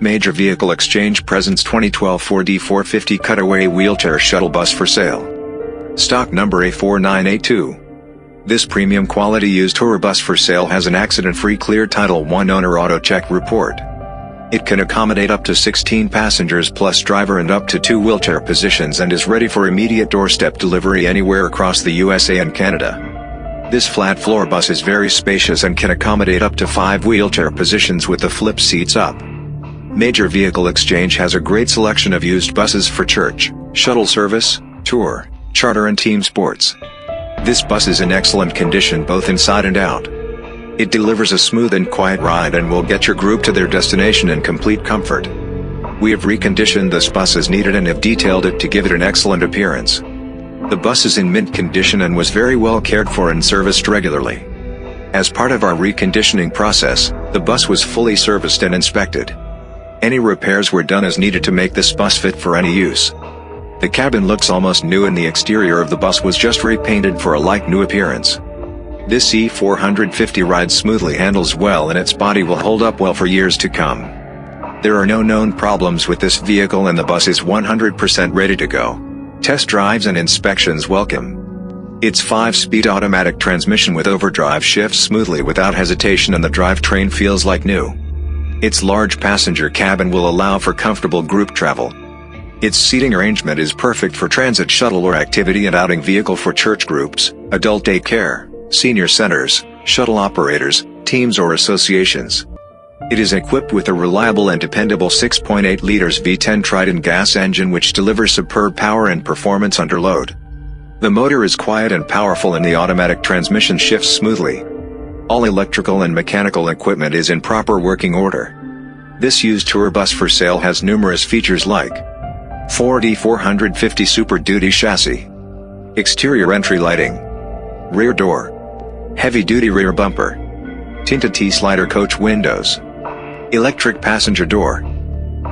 Major Vehicle Exchange presents 2012 Ford E450 Cutaway Wheelchair Shuttle Bus for sale. Stock number A4982. This premium quality used tour bus for sale has an accident-free clear Title 1 owner auto check report. It can accommodate up to 16 passengers plus driver and up to two wheelchair positions and is ready for immediate doorstep delivery anywhere across the USA and Canada. This flat floor bus is very spacious and can accommodate up to five wheelchair positions with the flip seats up. Major Vehicle Exchange has a great selection of used buses for church, shuttle service, tour, charter and team sports. This bus is in excellent condition both inside and out. It delivers a smooth and quiet ride and will get your group to their destination in complete comfort. We have reconditioned this bus as needed and have detailed it to give it an excellent appearance. The bus is in mint condition and was very well cared for and serviced regularly. As part of our reconditioning process, the bus was fully serviced and inspected. Any repairs were done as needed to make this bus fit for any use. The cabin looks almost new and the exterior of the bus was just repainted for a like new appearance. This E450 rides smoothly handles well and its body will hold up well for years to come. There are no known problems with this vehicle and the bus is 100% ready to go. Test drives and inspections welcome. Its 5-speed automatic transmission with overdrive shifts smoothly without hesitation and the drivetrain feels like new. Its large passenger cabin will allow for comfortable group travel. Its seating arrangement is perfect for transit shuttle or activity and outing vehicle for church groups, adult daycare, senior centers, shuttle operators, teams or associations. It is equipped with a reliable and dependable 6.8 liters V10 Triton gas engine which delivers superb power and performance under load. The motor is quiet and powerful and the automatic transmission shifts smoothly. All electrical and mechanical equipment is in proper working order. This used tour bus for sale has numerous features like Ford E450 Super Duty chassis, exterior entry lighting, rear door, heavy-duty rear bumper, tinted T-slider coach windows, electric passenger door,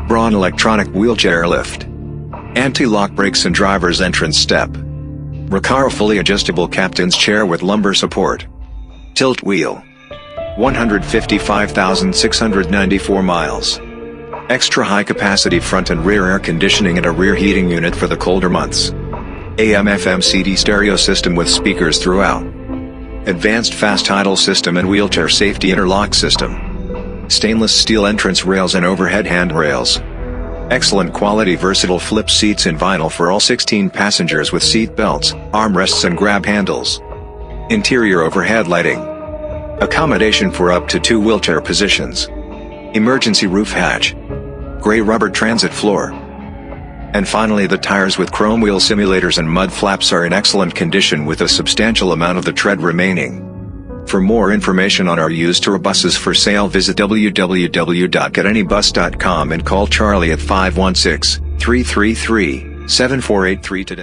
Braun electronic wheelchair lift, anti-lock brakes and driver's entrance step, Recaro fully adjustable captain's chair with lumbar support, Tilt wheel. 155,694 miles. Extra high capacity front and rear air conditioning and a rear heating unit for the colder months. AM FM CD stereo system with speakers throughout. Advanced fast idle system and wheelchair safety interlock system. Stainless steel entrance rails and overhead handrails. Excellent quality versatile flip seats in vinyl for all 16 passengers with seat belts, armrests and grab handles. Interior overhead lighting. Accommodation for up to two wheelchair positions. Emergency roof hatch. Gray rubber transit floor. And finally the tires with chrome wheel simulators and mud flaps are in excellent condition with a substantial amount of the tread remaining. For more information on our used tour buses for sale visit www.getanybus.com and call Charlie at 516-333-7483 today.